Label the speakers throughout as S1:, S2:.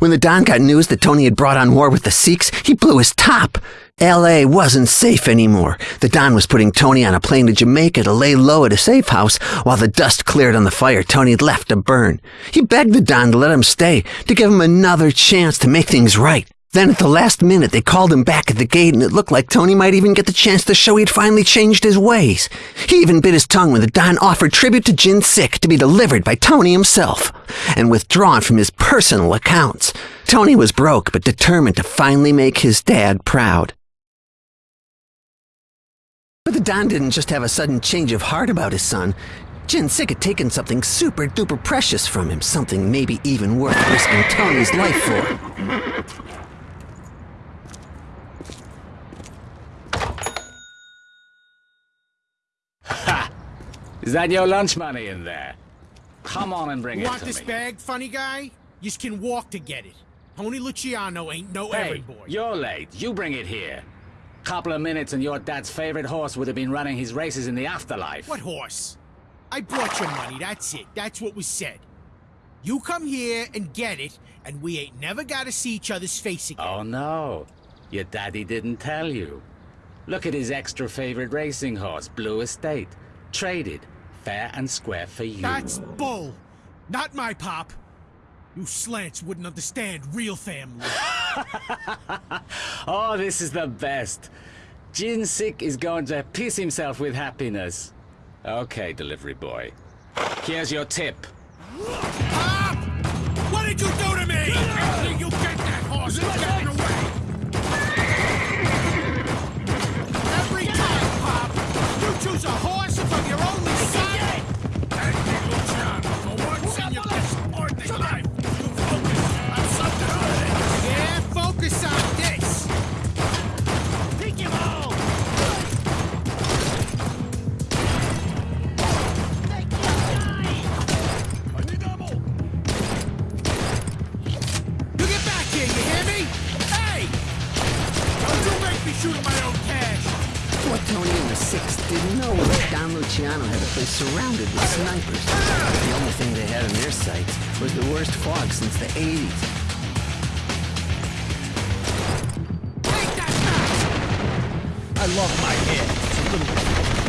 S1: When the Don got news that Tony had brought on war with the Sikhs, he blew his top. LA wasn't safe anymore. The Don was putting Tony on a plane to Jamaica to lay low at a safe house while the dust cleared on the fire Tony had left to burn. He begged the Don to let him stay, to give him another chance to make things right. Then at the last minute, they called him back at the gate, and it looked like Tony might even get the chance to show he'd finally changed his ways. He even bit his tongue when the Don offered tribute to Jin Sik to be delivered by Tony himself, and withdrawn from his personal accounts. Tony was broke, but determined to finally make his dad proud. But the Don didn't just have a sudden change of heart about his son. Jin Sik had taken something super duper precious from him, something maybe even worth risking Tony's life for.
S2: Is that your lunch money in there? Come on and bring
S3: you
S2: it
S3: want this
S2: me.
S3: bag, funny guy? You can walk to get it. Tony Luciano ain't no
S2: Hey,
S3: errand boy.
S2: you're late. You bring it here. Couple of minutes and your dad's favorite horse would have been running his races in the afterlife.
S3: What horse? I brought your money, that's it. That's what was said. You come here and get it, and we ain't never gotta see each other's face again.
S2: Oh no. Your daddy didn't tell you. Look at his extra favorite racing horse, Blue Estate. Traded. Fair and square for you.
S3: That's bull. Not my pop. You slants wouldn't understand real family.
S2: Oh, this is the best. Jin Sik is going to piss himself with happiness. Okay, delivery boy. Here's your tip.
S3: Pop! What did you do to me? You get that horse
S4: I love my hair.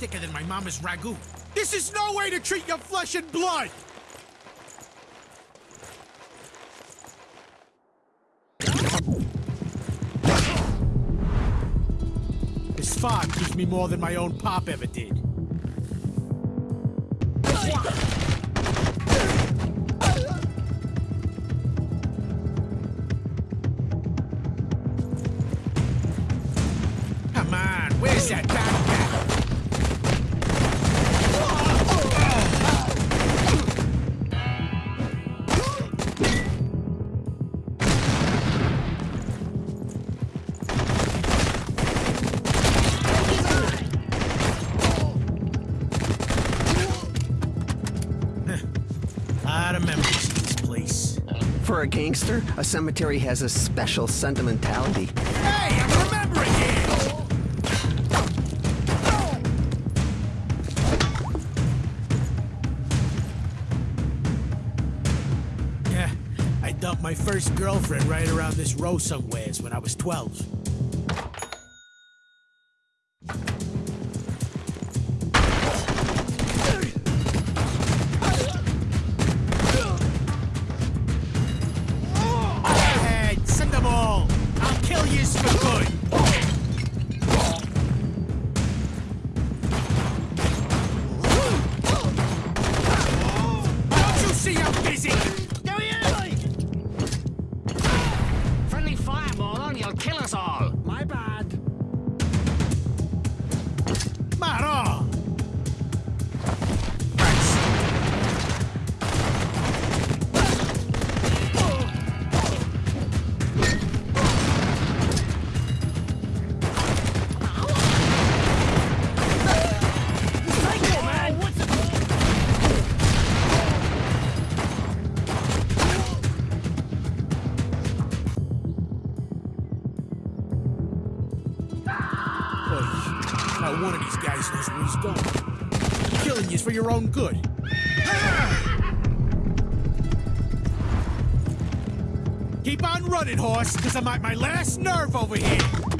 S4: Thicker than my mama's ragu.
S3: This is no way to treat your flesh and blood!
S4: This fog gives me more than my own pop ever did. Come on, where's that backpack?
S1: Gangster, a cemetery has a special sentimentality.
S4: Hey, I'm remembering it! Yeah, I dumped my first girlfriend right around this row somewheres when I was 12. Own good. Keep on running, horse, because I'm at my last nerve over here.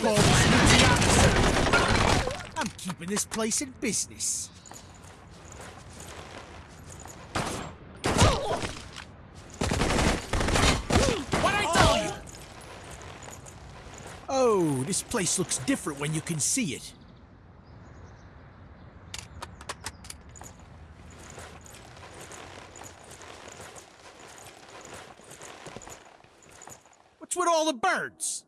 S4: call this the officer. I'm keeping this place in business. What I tell you? Oh, this place looks different when you can see it. What's with all the birds?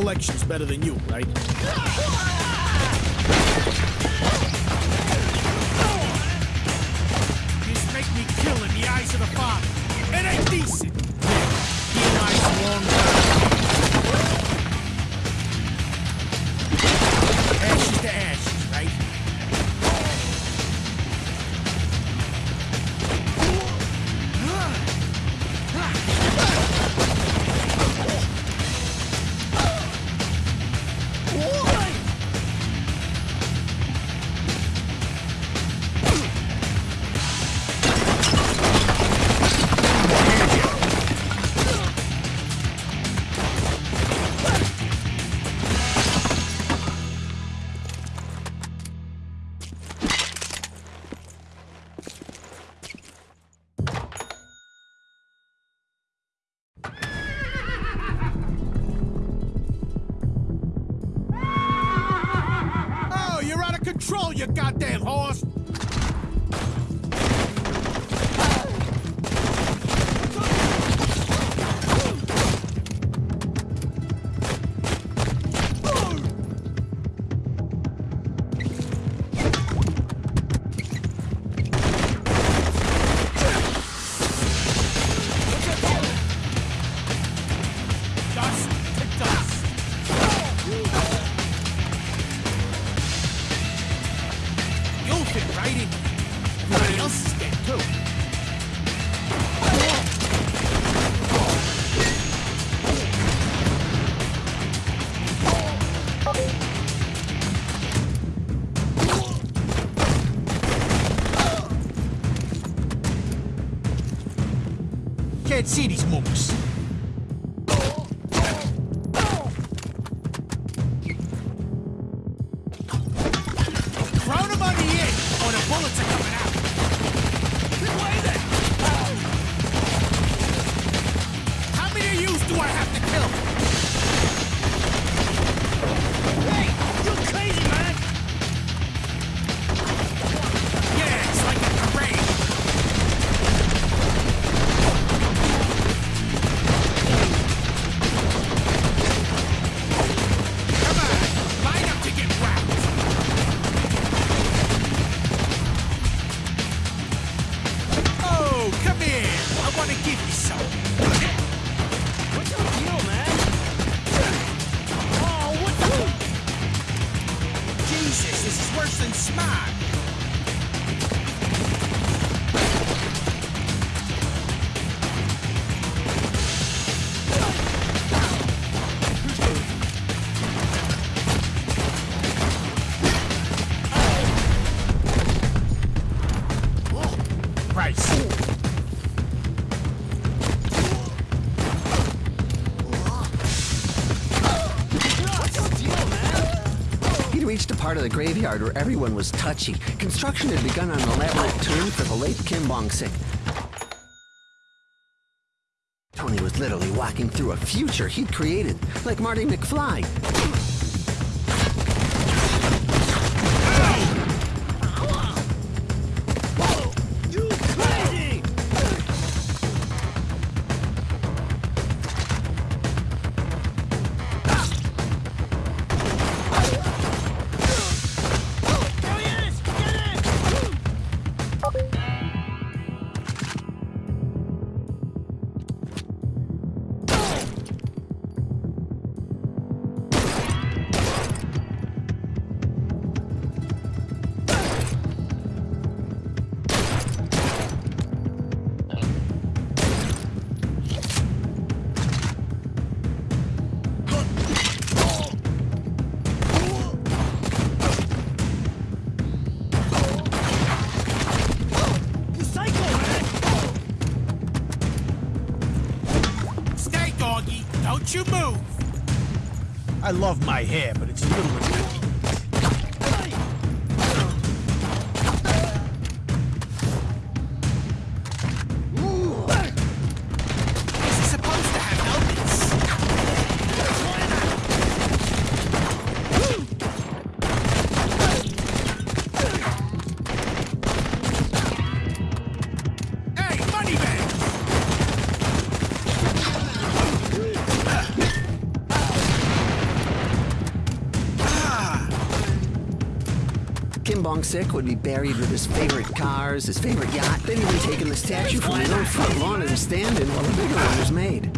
S4: Collections better than you, right? Just make me kill in the eyes of the father. It ain't decent. Of you goddamn horse! Dust to dust. り。よしゲット or is
S1: graveyard where everyone was touchy. Construction had begun on an elaborate tomb for the late Kim Bong-sik. Tony was literally walking through a future he'd created, like Marty McFly.
S4: I love my hair, but
S1: Bong-sik would be buried with his favorite cars, his favorite yacht. Then he'd be taking the statue from his own front lawn and stand in while the bigger one was made.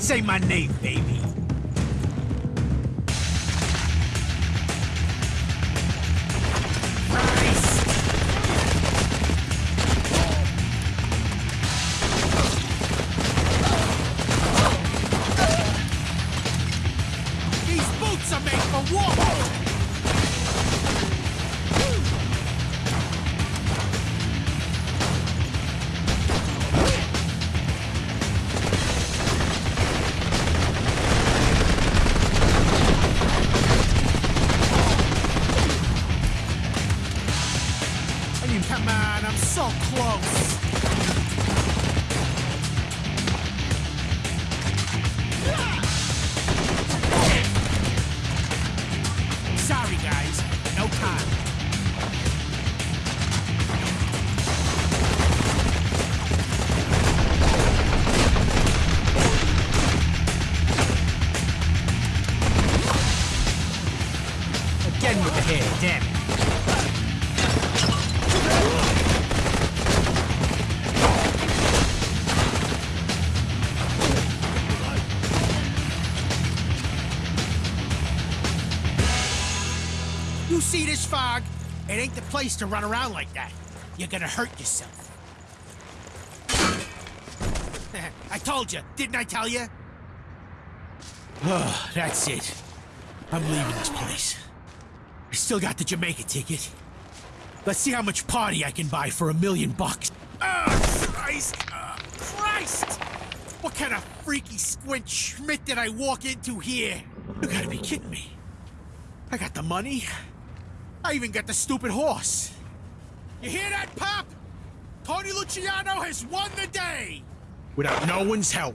S4: Say my name, baby. It ain't the place to run around like that. You're gonna hurt yourself. I told you, didn't I tell you? Oh, that's it. I'm leaving this place. I still got the Jamaica ticket. Let's see how much party I can buy for a million bucks. Oh, Christ! Oh, Christ! What kind of freaky squint Schmidt did I walk into here? You gotta be kidding me. I got the money. I even got the stupid horse. You hear that, Pop? Tony Luciano has won the day! Without no one's help.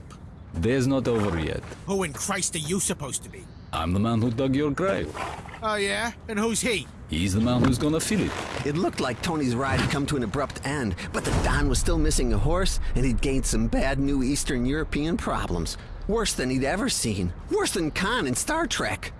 S5: Day's not over yet.
S4: Who in Christ are you supposed to be?
S5: I'm the man who dug your grave.
S4: Oh, yeah? And who's he?
S5: He's the man who's gonna fill it.
S1: It looked like Tony's ride had come to an abrupt end, but the Don was still missing a horse, and he'd gained some bad new Eastern European problems. Worse than he'd ever seen. Worse than Khan in Star Trek.